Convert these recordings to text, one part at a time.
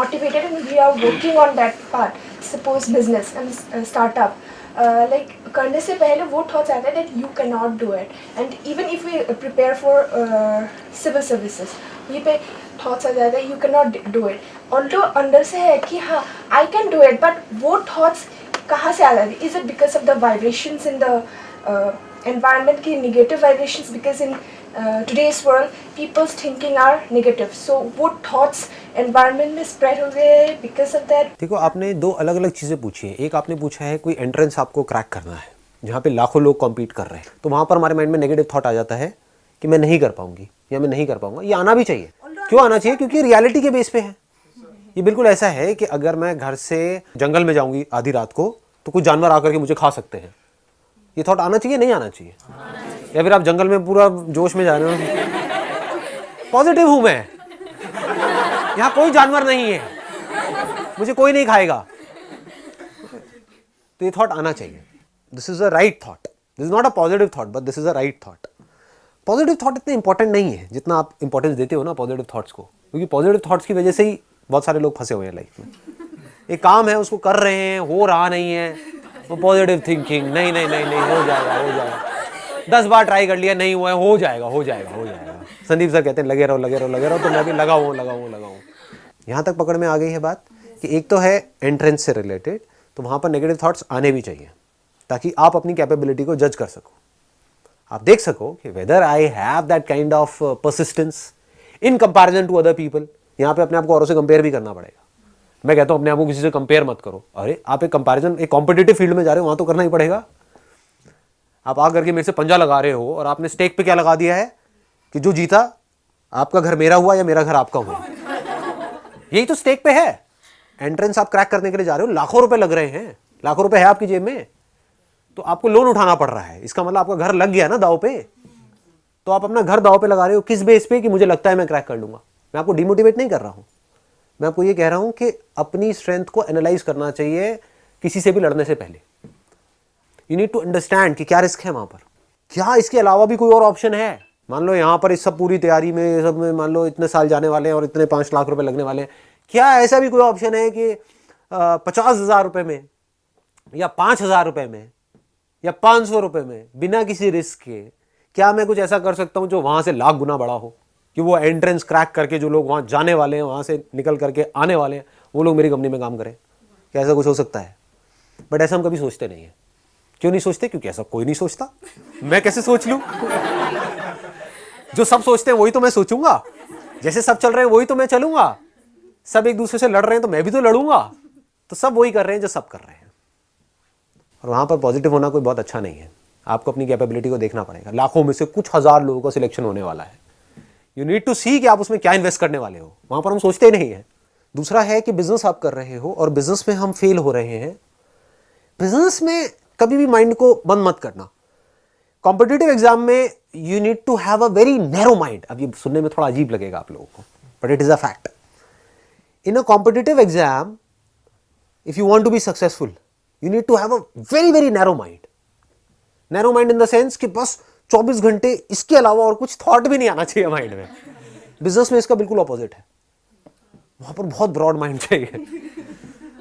motivated and we are working on that part suppose business and uh, startup uh, like करने से पहले वो thoughts आते हैं that you cannot do it and even if we prepare for uh, civil services ये पे thoughts आ जाते हैं you cannot do it although अंदर से है कि हाँ I can do it but वो thoughts कहाँ से आ जाती है is it because of the vibrations in the uh, environment की negative vibrations because in uh, today's world people's thinking are negative. So वो thoughts environment में spread हो गए because of that? देखो आपने दो अलग अलग चीज़ें पूछी हैं। एक आपने पूछा है कोई एंट्रेंस आपको क्रैक करना है जहाँ पे लाखों लोग कॉम्पीट कर रहे हैं। तो वहाँ पर हमारे माइंड में नेगेटिव थॉट आ जाता है कि मैं नहीं कर पाऊँगी या मैं नहीं कर पाऊँगा। ये आना भी चाहिए। क्यों आना चाहिए? क्योंकि रियलिटी के बेस पे है। ये बिल्कुल ऐसा है कि अगर मैं घर से जंगल में जाऊँगी आधी रात को तो कुछ जानवर आकर के मुझे खा सकते हैं। ये थॉट आना चाहिए नहीं आना चाहिए? या फिर आप जंगल में पूरा जोश में जा रहे हो? पॉजिटिव हूँ मैं। यहाँ कोई जानवर नहीं है। मुझे कोई नहीं खाएगा। तो ये थॉट आना चाहिए। This is a right thought this is not a positive thought but this is a right thought positive thought इतने इंपॉर्टेंट नहीं है, जितना आप इंपॉर्टेंस देते हो ना पॉजिटिव थॉट्स को। क्योंकि पॉजिटिव थॉट्स की वजह से ही बहुत सारे लोग फंसे हुए हैं लाइफ में। एक काम है, उसको कर रहे हैं, हो रहा नहीं है, वो पॉजिटिव थिंकिंग नहीं नहीं नहीं नहीं, हो जाएगा हो जाएगा दस बार ट्राई कर लिया, नहीं हुआ है, हो जाएगा हो जाएगा हो जाएगा। संदीप सर कहते हैं, लगे रहो लगे रहो लगे रहो तो मैं भी लगा हुआ लगा हुआ लगा हूँ यहाँ तक पकड़ में आ गई है बात कि एक तो है एंट्रेंस से रिलेटेड तो वहाँ पर नेगेटिव थॉट्स आने भी चाहिए, ताकि आप अपनी कैपेबिलिटी को जज कर सको। आप देख सको कि whether I have that kind of persistence in comparison to other people यहाँ पे अपने आप को औरों से कंपेयर भी करना पड़ेगा। मैं कहता हूँ, अपने आप को किसी से कंपेयर मत करो। अरे, आप एक कंपैरिजन एक कॉम्पिटेटिव फ़ील्ड में जा रहे हो, वहाँ तो करना ही पड़ेगा। आप आ करके मेरे से पंजा लगा रहे हो और आपने स्टेक पे क्या लगा दिया है? कि जो जीता, आपका घर मेरा हुआ या मेरा घर आपका हुआ? यही तो स्टेक पे है। एंट्रेंस आप क्रैक करने के लिए जा रहे हो, लाखों रुपए लग रहे हैं। लाखों रुपए है आपकी जेब में। तो आपको लोन उठाना पड़ रहा है। इसका मतलब आपका घर लग गया ना दाव पे? तो आप अपना घर दाव पे लगा रहे हो किस बेस पे कि मुझे लगता है मैं क्रैक कर लूँगा? मैं आपको डिमोटिवेट नहीं कर रहा हूँ। मैं आपको ये कह रहा हूँ कि अपनी स्ट्रेंथ को एनालाइज करना चाहिए किसी से भी लड़ने से पहले। यू नीड टू अंडरस्टैंड कि क्या रिस्क है वहाँ पर। क्या इसके अलावा भी कोई और ऑप्शन है? मान लो यहाँ पर इस सब पूरी तैयारी में सब में मान लो इतने साल जाने वाले हैं और इतने पाँच लाख रुपए लगने वाले हैं। क्या ऐसा भी कोई ऑप्शन है कि पचास हज़ार रुपये में या पाँच हज़ार रुपये में या पाँच सौ रुपये में बिना किसी रिस्क के क्या मैं कुछ ऐसा कर सकता हूँ जो वहाँ से लाख गुना बड़ा हो? कि वो एंट्रेंस क्रैक करके जो लोग वहाँ जाने वाले हैं, वहाँ से निकल करके आने वाले हैं, वो लोग मेरी कंपनी में काम करें। क्या ऐसा कुछ हो सकता है? बट ऐसा हम कभी सोचते नहीं हैं। क्यों नहीं सोचते? क्योंकि ऐसा कोई नहीं सोचता। मैं कैसे सोच लूँ? जो सब सोचते हैं, वही तो मैं सोचूँगा। जैसे सब चल रहे हैं, वही तो मैं चलूँगा। सब एक दूसरे से लड़ रहे हैं तो मैं भी तो लड़ूँगा। तो सब वही कर रहे हैं जो सब कर रहे हैं। और वहाँ पर पॉजिटिव होना कोई बहुत अच्छा नहीं है। आपको अपनी कैपेबिलिटी को देखना पड़ेगा। लाखों में से कुछ हज़ार लोगों का सिलेक्शन होने वाला है। यू नीड टू सी कि आप उसमें क्या इन्वेस्ट करने वाले हो। वहाँ पर हम सोचते ही नहीं है। दूसरा है कि बिज़नेस आप कर रहे हो और बिज़नेस में हम फेल हो रहे हैं। बिज़नेस में कभी भी माइंड को बंद मत करना। कॉम्पिटेटिव एग्ज़ाम में you need to have a very narrow mind अब ये सुनने में थोड़ा अजीब लगेगा आप लोगों को but it is a fact in a competitive exam if you want to be successful you need to have a very very narrow mind narrow mind in the sense कि बस 24 घंटे इसके अलावा और कुछ थॉट भी नहीं आना चाहिए माइंड में। बिज़नेस में इसका बिल्कुल ऑपोजिट है। वहाँ पर बहुत ब्रॉड माइंड चाहिए।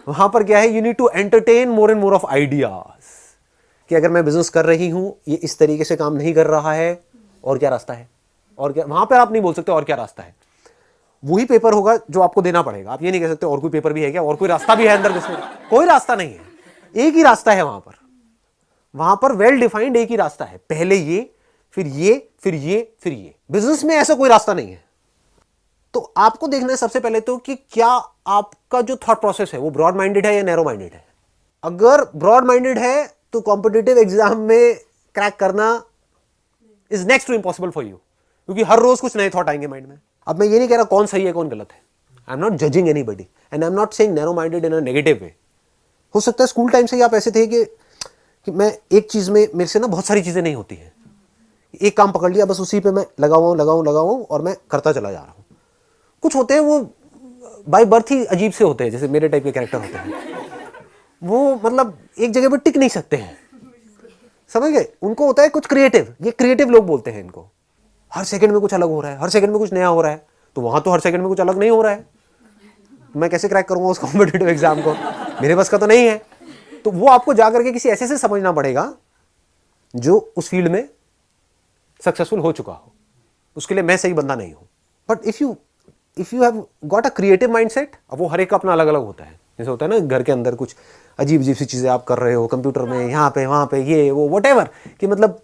वहाँ पर क्या है? You need to entertain more and more of ideas कि अगर मैं बिज़नेस कर रही हूँ, ये इस तरीके से काम नहीं कर रहा है, और क्या रास्ता है? और क्या, वहाँ पर आप नहीं बोल सकते और क्या रास्ता है। वही पेपर होगा जो आपको देना पड़ेगा। आप ये नहीं कह सकते और कोई पेपर भी है क्या? और कोई रास्ता भी है अंदर घुसने कोई रास्ता नहीं है। एक ही रास्ता है वहाँ पर। वहाँ पर वेल डिफाइंड एक ही रास्ता है। पहले ये, फिर ये फिर ये फिर ये। बिज़नेस में ऐसा कोई रास्ता नहीं है। तो आपको देखना है सबसे पहले तो कि क्या आपका जो थॉट प्रोसेस है, वो ब्रॉड माइंडेड है या नैरो माइंडेड है? अगर ब्रॉड माइंडेड है तो कॉम्पिटेटिव एग्ज़ाम में क्रैक करना is next to impossible for you क्योंकि हर रोज कुछ नए थॉट आएँगे माइंड में। अब मैं ये नहीं कह रहा कौन सही है कौन गलत है। I am not judging anybody and I am not saying narrow minded in a negative way हो सकता है स्कूल टाइम से ही आप ऐसे थे कि, कि मैं एक चीज़ में मेरे से ना बहुत सारी चीज़ें नहीं होती हैं। एक काम पकड़ लिया बस उसी पे मैं लगा हुआ हूँ लगा हूँ लगा हूँ और मैं करता चला जा रहा हूँ। कुछ होते हैं वो बाय बर्थ ही अजीब से होते हैं जैसे मेरे टाइप के कैरेक्टर होते हैं। वो मतलब एक जगह पर टिक नहीं सकते हैं। समझ गए? उनको होता है कुछ क्रिएटिव ये क्रिएटिव लोग बोलते हैं इनको। हर सेकंड में कुछ अलग हो रहा है। हर सेकंड में कुछ नया हो रहा है। तो वहाँ तो हर सेकंड में कुछ अलग नहीं हो रहा है। मैं कैसे क्रैक करूँगा उस कॉम्पिटेटिव एग्ज़ाम को? मेरे बस का तो नहीं है। तो वो आपको जा करके किसी ऐसे से समझना पड़ेगा, जो उस फ़ील्ड में सक्सेसफुल हो चुका हो। उसके लिए मैं सही बंदा नहीं हूँ। But if you if you have got a creative mindset अब वो हर एक का अपना अलग अलग होता है। जैसे होता है ना, घर के अंदर कुछ अजीब अजीब सी चीज़ें आप कर रहे हो कंप्यूटर में यहाँ पे वहाँ पे ये वो वट कि मतलब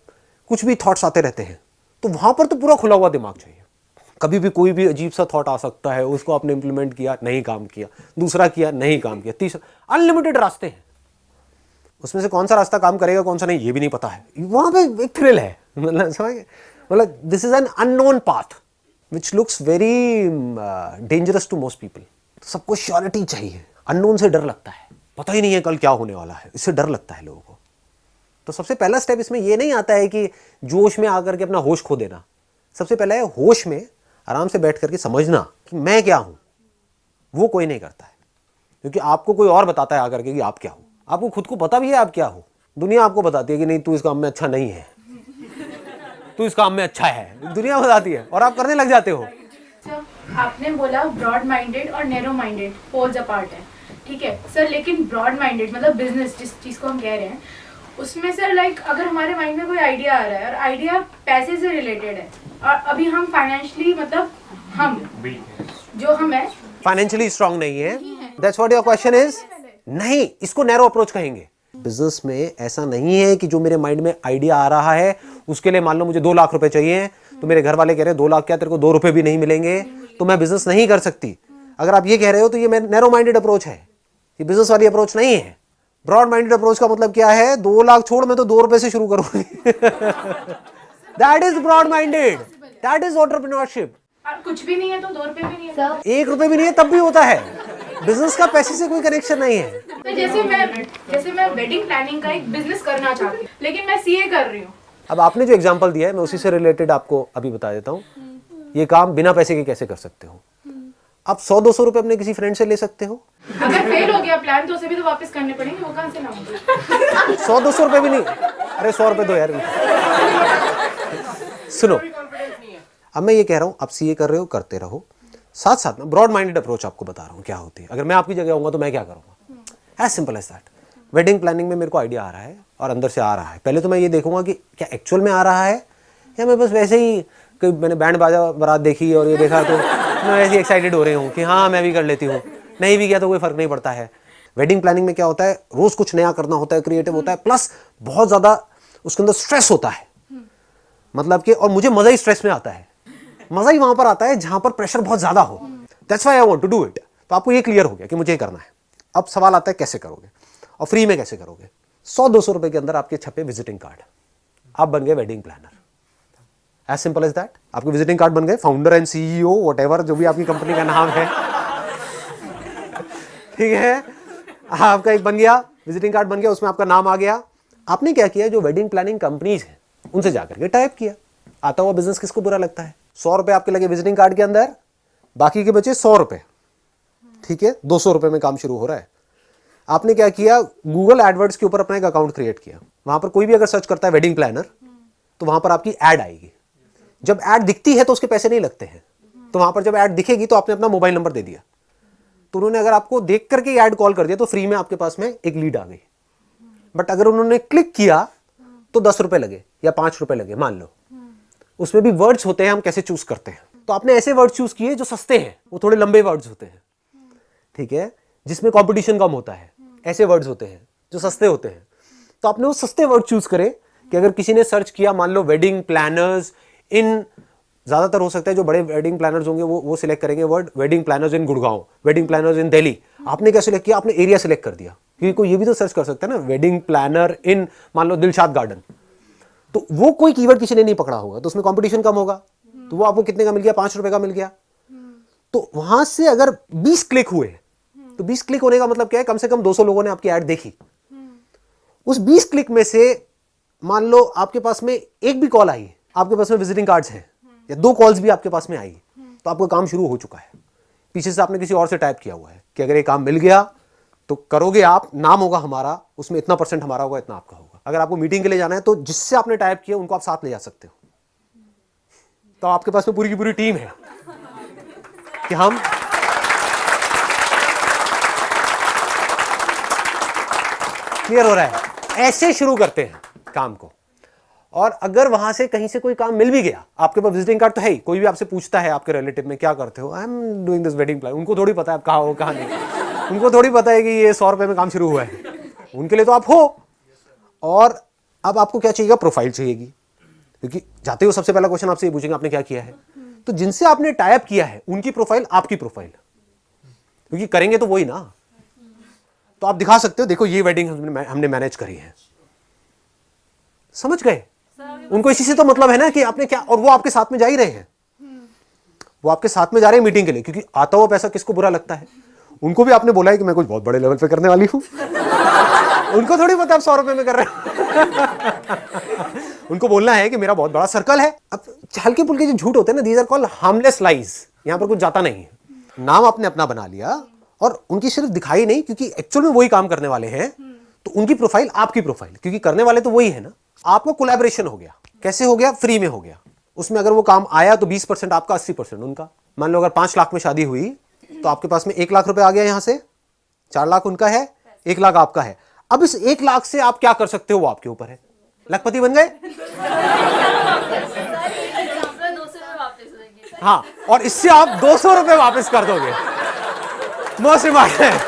कुछ भी थाट्स आते रहते हैं। तो वहाँ पर तो पूरा खुला हुआ दिमाग चाहिए। कभी भी कोई भी अजीब सा थॉट आ सकता है उसको आपने इंप्लीमेंट किया नहीं काम किया दूसरा किया नहीं काम किया तीसरा अनलिमिटेड रास्ते हैं। उसमें से कौन सा रास्ता काम करेगा कौन सा नहीं ये भी नहीं पता है। वहाँ पे एक थ्रिल है। मतलब समझ मतलब this is an unknown path which looks very dangerous to most people सबको श्योरिटी चाहिए। अननोन से डर लगता है। पता ही नहीं है कल क्या होने वाला है। इससे डर लगता है लोगों को। तो सबसे पहला स्टेप इसमें यह नहीं आता है कि जोश में आकर के अपना होश खो देना। सबसे पहला है होश में आराम से बैठ करके समझना कि मैं क्या हूँ। वो कोई नहीं करता है। क्योंकि आपको कोई और बताता है आकर के कि आप क्या हो। आपको खुद को पता भी है आप क्या हो। दुनिया आपको बताती है कि नहीं, तू इस काम में अच्छा नहीं है। तू इस काम में अच्छा है। दुनिया बताती है और आप करने लग जाते हो। आपने बोला ब्रॉड माइंडेड और नैरो माइंडेड पोल्स अपार्ट है। ठीक है? सर लेकिन ब्रॉड माइंडेड मतलब बिज़नेस जिस चीज़ को हम कह रहे हैं उसमें सर लाइक अगर हमारे माइंड में कोई आइडिया आ रहा है और आइडिया पैसे से रिलेटेड है और अभी हम फाइनेंशियली मतलब हम जो हम है फाइनेंशियली स्ट्रांग नहीं है। That's what your question is नहीं इसको नैरो अप्रोच कहेंगे। बिज़नेस में ऐसा नहीं है कि जो मेरे माइंड में आइडिया आ रहा है उसके लिए मान लो मुझे दो लाख रुपए चाहिए तो मेरे घर वाले कह रहे हैं दो लाख क्या तेरे को दो रुपए भी नहीं मिलेंगे? तो मैं बिज़नेस नहीं कर सकती। अगर आप ये कह रहे हो तो ये नैरो माइंडेड अप्रोच है। ये बिज़नेस वाली अप्रोच नहीं है। ब्रॉड माइंडेड अप्रोच का मतलब क्या है? दो लाख छोड़ मैं तो दो रुपए से शुरू करूँगी। That is broad minded that is entrepreneurship कुछ भी नहीं है तो दो रुपए भी नहीं है। एक रुपए भी नहीं है तब भी होता है। बिज़नेस का पैसे से कोई कनेक्शन नहीं है। तो जैसे मैं जैसे मैं वेडिंग प्लानिंग का एक बिज़नेस करना चाहती हूँ लेकिन मैं सीए कर रही हूँ। अब आपने जो एग्ज़ाम्पल दिया है मैं उसी से रिलेटेड आपको अभी बता देता हूँ। ये काम बिना पैसे के कैसे कर सकते हो? आप सौ दो सौ रुपए अपने किसी फ्रेंड से ले सकते हो। अगर फेल हो गया प्लान तो उसे भी तो वापस करने पड़ेंगे वो कहाँ से लाऊँगी सौ दो सौ रुपए भी नहीं। अरे सौ रुपए दो यार। सुनो अब मैं ये कह रहा हूँ आप सीए कर रहे हो करते रहो। साथ साथ में ब्रॉड माइंडेड अप्रोच आपको बता रहा हूँ क्या होती है। अगर मैं आपकी जगह होऊँगा तो मैं क्या करूँगा? As simple as that wedding planning में मेरे को आइडिया आ रहा है और अंदर से आ रहा है। पहले तो मैं ये देखूँगा कि क्या एक्चुअल में आ रहा है या मैं बस वैसे ही कि मैंने बैंड बाजा बारात देखी और ये देखा तो मैं वैसे एक्साइटेड हो रही हूँ कि हाँ मैं भी कर लेती हूँ। नहीं भी किया तो कोई फ़र्क नहीं पड़ता है। वेडिंग प्लानिंग में क्या होता है? रोज कुछ नया करना होता है क्रिएटिव होता है प्लस बहुत ज़्यादा उसके अंदर स्ट्रेस होता है। मतलब कि, और मुझे मज़ा ही स्ट्रेस में आता है। मज़ा ही वहाँ पर आता है जहाँ पर प्रेशर बहुत ज़्यादा हो। That's why I want to do it तो आपको ये क्लियर हो गया कि मुझे ये करना है। अब सवाल आता है कैसे करोगे? और फ्री में कैसे करोगे? सौ दो सौ रुपए के अंदर आपके छपे विजिटिंग कार्ड आप बन गए wedding planner as simple as that आपके विजिटिंग कार्ड बन गए फाउंडर एंड सीईओ वट जो भी आपकी कंपनी का नाम है। ठीक है? आपका एक बन गया विजिटिंग कार्ड बन गया, उसमें आपका नाम आ गया। आपने क्या किया, जो वेडिंग प्लानिंग कंपनीज़ है, उनसे जाकर के टाइप किया। आता हुआ बिज़नेस किसको बुरा लगता है? सौ रुपए आपके लगे विजिटिंग कार्ड के अंदर, बाकी के बचे सौ रुपए। ठीक है? दो सौ रुपए में काम शुरू हो रहा है। आपने क्या किया गूगल एडवर्ड्स के ऊपर अपना एक अकाउंट क्रिएट किया। वहाँ पर कोई भी अगर सर्च करता है वेडिंग प्लानर तो वहाँ पर आपकी एड आएगी। जब एड दिखती है तो उसके पैसे नहीं लगते हैं। तो वहाँ पर जब एड दिखेगी तो आपने अपना मोबाइल नंबर दे दिया। तो उन्होंने अगर आपको देख करके ऐड कॉल कर दिया तो फ्री में आपके पास में एक लीड आ गई। बट अगर उन्होंने क्लिक किया तो दस रुपए लगे या पाँच रुपए लगे, मान लो। उसमें भी वर्ड्स होते हैं, हम कैसे चूज़ करते हैं। तो आपने ऐसे वर्ड चूज़ किए जो सस्ते हैं, वो थोड़े लंबे वर्ड्स होते हैं। ठीक है? जिसमें कंपटीशन कम होता है। ऐसे वर्ड्स होते हैं, जो सस्ते होते हैं। तो आपने वो सस्ते वर्ड चूज़ करे कि अगर किसी ने सर्च किया, मान लो वेडिंग प्लानर्स इन ज़्यादातर हो सकता है जो बड़े वेडिंग प्लानर्स होंगे वो वो सिलेक्ट करेंगे word wedding planners in Gurgaon wedding planners in Delhi. आपने क्या सिलेक्ट किया? आपने एरिया सिलेक्ट कर दिया। क्योंकि कोई ये भी तो सर्च कर सकता है ना वेडिंग प्लानर इन मान लो दिलशाद गार्डन तो वो कोई कीवर्ड किसी ने नहीं पकड़ा होगा तो उसमें कॉम्पिटिशन कम होगा। तो वो आपको कितने का मिल गया? पाँच रुपए का मिल गया। तो वहाँ से अगर बीस क्लिक हुए तो बीस क्लिक होने का मतलब क्या है? कम से कम दो सौ लोगों ने आपकी एड देखी। उस बीस क्लिक में से मान लो आपके पास में एक भी कॉल आई आपके पास में विजिटिंग कार्ड्स हैं, या दो कॉल्स भी आपके पास में आई तो आपका काम शुरू हो चुका है। पीछे से आपने किसी और से टाइप किया हुआ है कि अगर ये काम मिल गया तो करोगे आप, नाम होगा हमारा, उसमें इतना परसेंट हमारा होगा, इतना आपका होगा। अगर आपको मीटिंग के लिए जाना है तो जिससे आपने टाइप किया, उनको आप साथ ले जा सकते हो। तो आपके पास में पूरी की पूरी टीम है कि हम क्लियर हो रहा है। ऐसे शुरू करते हैं काम को। और अगर वहाँ से कहीं से कोई काम मिल भी गया, आपके पास विजिटिंग कार्ड तो है ही, कोई भी आपसे पूछता है आपके रिलेटिव में, क्या करते हो? I am doing this wedding plan उनको थोड़ी पता है आप कहाँ हो, कहाँ नहीं। उनको थोड़ी पता है कि ये सौ रुपए में काम शुरू हुआ है। उनके लिए तो आप हो। और अब आपको क्या चाहिएगा? प्रोफ़ाइल चाहिएगी। क्योंकि जाते हो सबसे पहला क्वेश्चन आपसे ये पूछेंगे, आपने क्या किया है? तो जिनसे आपने टाइप किया है, उनकी प्रोफ़ाइल आपकी प्रोफ़ाइल क्योंकि करेंगे तो वही ना। तो आप दिखा सकते हो, देखो, ये वेडिंग हमने हमने मैनेज करी है। समझ गए? उनको इसी से तो मतलब है ना कि आपने क्या, और वो आपके साथ में जा ही रहे हैं। वो आपके साथ में जा रहे हैं मीटिंग के लिए, क्योंकि आता हुआ पैसा किसको बुरा लगता है? उनको भी आपने बोला है कि मैं कुछ बहुत बड़े लेवल पे करने वाली हूँ। उनको थोड़ी पता आप सौ रुपए में कर रहे हैं। उनको बोलना है कि मेरा बहुत बड़ा सर्कल है। अब हल्के फुल्के जो झूठ होते हैं ना these are call harmless lies यहाँ पर कुछ जाता नहीं है। नाम आपने अपना बना लिया, और उनकी सिर्फ़ दिखाई नहीं, क्योंकि एक्चुअल में वही काम करने वाले हैं तो उनकी प्रोफ़ाइल आपकी प्रोफ़ाइल क्योंकि करने वाले तो वही है ना। आपको कोलैबोरेशन हो गया। कैसे हो गया? फ्री में हो गया। उसमें अगर वो काम आया तो 20 परसेंट आपका 80 परसेंट उनका। मान लो अगर पाँच लाख में शादी हुई तो आपके पास में एक लाख रुपए आ गया यहाँ से। चार लाख उनका है, एक लाख आपका है। अब इस एक लाख से आप क्या कर सकते हो? वो आपके ऊपर है। लखपति बन गए? हाँ और इससे आप दो सौ रुपए वापस कर दोगे। Most important